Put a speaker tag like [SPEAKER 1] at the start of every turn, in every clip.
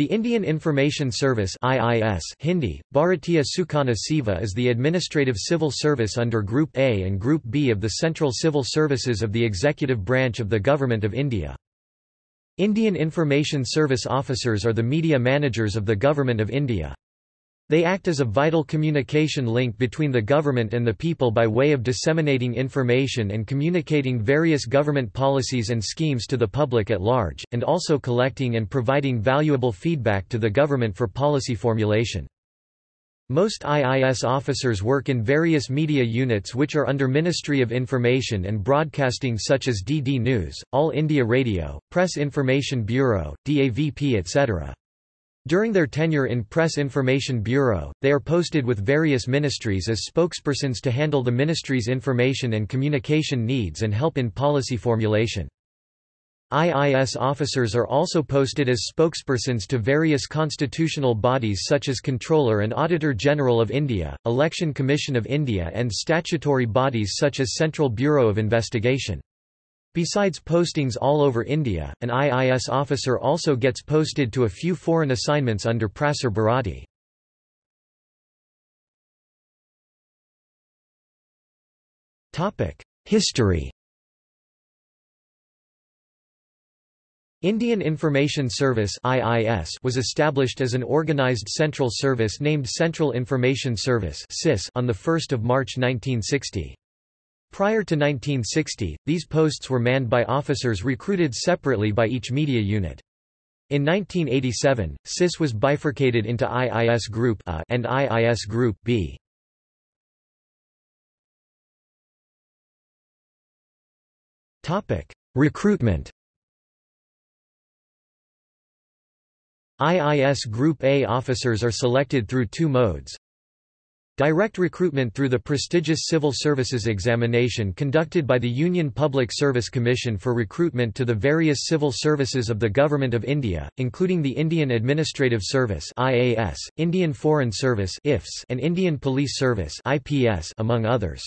[SPEAKER 1] The Indian Information Service IIS Hindi, Bharatiya Suchana Seva is the administrative civil service under Group A and Group B of the Central Civil Services of the executive branch of the Government of India. Indian Information Service officers are the media managers of the Government of India. They act as a vital communication link between the government and the people by way of disseminating information and communicating various government policies and schemes to the public at large, and also collecting and providing valuable feedback to the government for policy formulation. Most IIS officers work in various media units which are under Ministry of Information and Broadcasting such as DD News, All India Radio, Press Information Bureau, DAVP etc. During their tenure in Press Information Bureau, they are posted with various ministries as spokespersons to handle the ministry's information and communication needs and help in policy formulation. IIS officers are also posted as spokespersons to various constitutional bodies such as Comptroller and Auditor General of India, Election Commission of India and statutory bodies such as Central Bureau of Investigation. Besides postings all over India, an IIS officer also gets posted to a few foreign assignments under Prasar Bharati. History Indian Information Service was established as an organised central service named Central Information Service on 1 March 1960. Prior to 1960, these posts were manned by officers recruited separately by each media unit. In 1987, CIS was bifurcated into IIS Group A and IIS Group B. Topic: Recruitment IIS Group A officers are selected through two modes. Direct recruitment through the prestigious Civil Services Examination conducted by the Union Public Service Commission for recruitment to the various civil services of the Government of India, including the Indian Administrative Service IAS, Indian Foreign Service IFS, and Indian Police Service IPS, among others.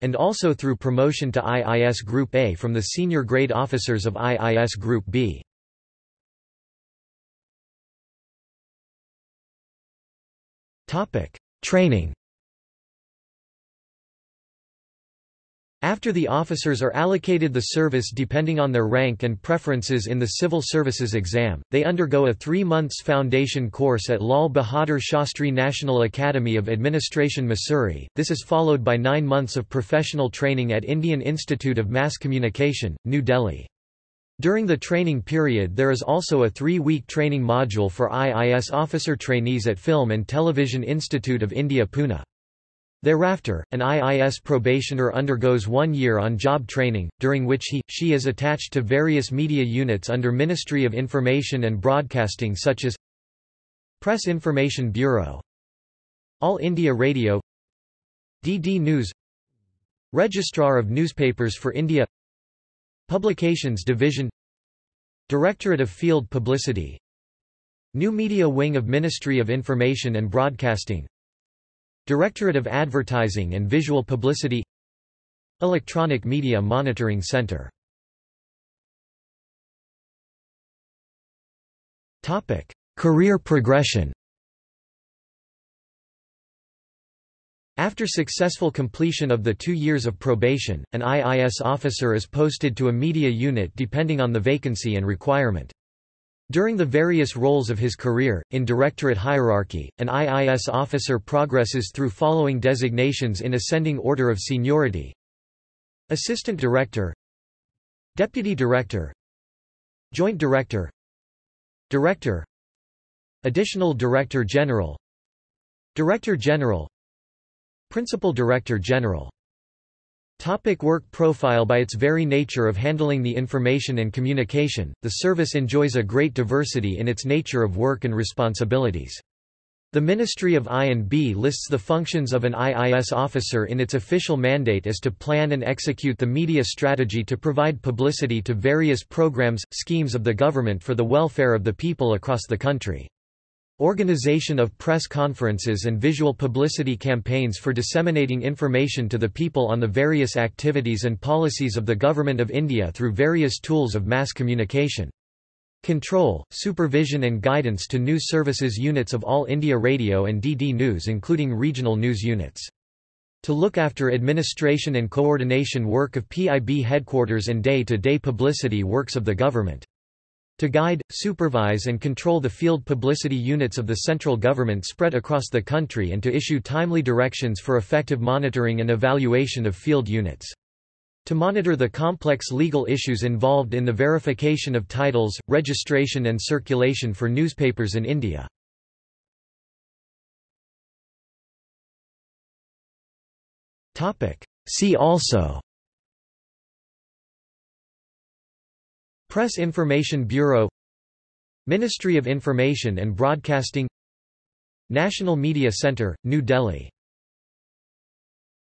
[SPEAKER 1] And also through promotion to IIS Group A from the senior grade officers of IIS Group B. Topic Training After the officers are allocated the service depending on their rank and preferences in the Civil Services exam, they undergo a three months foundation course at Lal Bahadur Shastri National Academy of Administration Mussoorie. This is followed by nine months of professional training at Indian Institute of Mass Communication, New Delhi. During the training period there is also a three-week training module for IIS officer trainees at Film and Television Institute of India Pune. Thereafter, an IIS probationer undergoes one year on-job training, during which he, she is attached to various media units under Ministry of Information and Broadcasting such as Press Information Bureau All India Radio DD News Registrar of Newspapers for India Publications Division Directorate of Field Publicity New Media Wing of Ministry of Information and Broadcasting Directorate of Advertising and Visual Publicity Electronic Media Monitoring Center Career progression After successful completion of the two years of probation, an IIS officer is posted to a media unit depending on the vacancy and requirement. During the various roles of his career, in directorate hierarchy, an IIS officer progresses through following designations in ascending order of seniority. Assistant Director Deputy Director Joint Director Director Additional Director General Director General Principal Director General Topic work profile By its very nature of handling the information and communication, the service enjoys a great diversity in its nature of work and responsibilities. The Ministry of I&B lists the functions of an IIS officer in its official mandate as to plan and execute the media strategy to provide publicity to various programs, schemes of the government for the welfare of the people across the country. Organization of press conferences and visual publicity campaigns for disseminating information to the people on the various activities and policies of the Government of India through various tools of mass communication. Control, supervision and guidance to news services units of All India Radio and DD News including regional news units. To look after administration and coordination work of PIB headquarters and day-to-day -day publicity works of the government. To guide, supervise and control the field publicity units of the central government spread across the country and to issue timely directions for effective monitoring and evaluation of field units. To monitor the complex legal issues involved in the verification of titles, registration and circulation for newspapers in India. See also Press Information Bureau Ministry of Information and Broadcasting National Media Centre, New Delhi